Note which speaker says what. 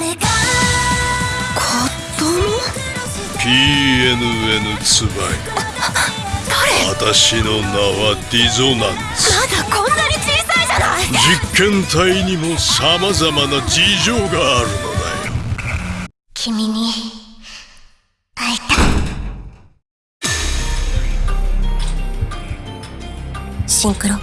Speaker 1: 誰か。
Speaker 2: 子供
Speaker 3: PNN ツバ誰？私の名はディゾナンツ
Speaker 1: まだこんなに小さいじゃない。
Speaker 3: 実験体にもさまざまな事情があるのだよ。
Speaker 1: 君に会いたい。シンクロ。